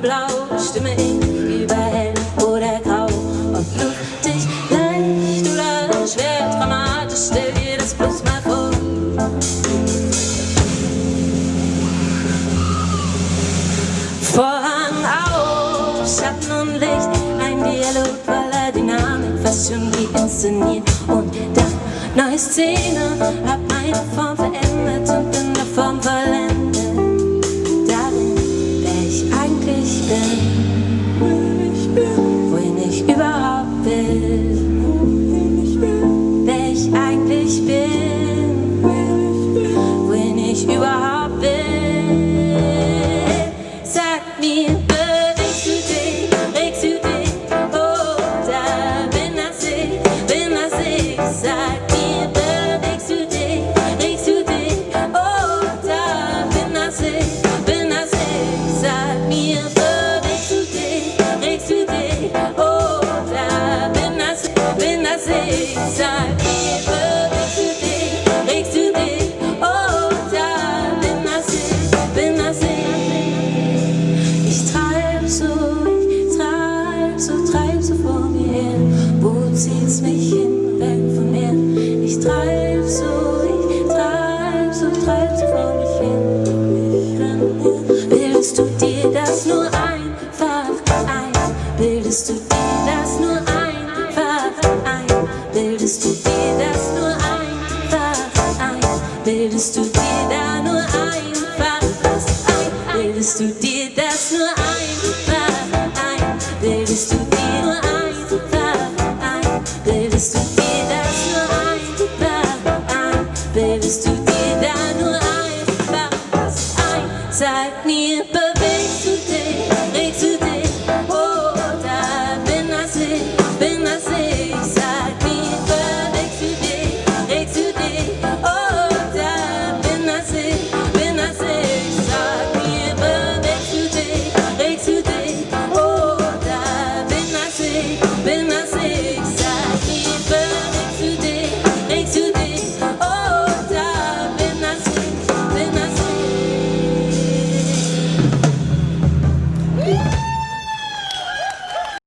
blau, stimme ich über hell oder grau. Ob luftig, leicht oder schwer, dramatisch, stell dir das bloß mal vor. Vorhang auf, Schatten und Licht, ein Dialog voller Dynamik, fast schon wie inszeniert. Und dann neue Szene, hab meine Form verändert und in Wo zieht's mich hin, weg von mir? Ich treib so, ich treib so, treib so vor mich hin. Bildest du dir das nur einfach ein? Bildest du dir das nur einfach ein? Bildest du dir das nur einfach ein? Bildest du dir da nur einfach was ein? Bildest du dir das nur ein? Christ.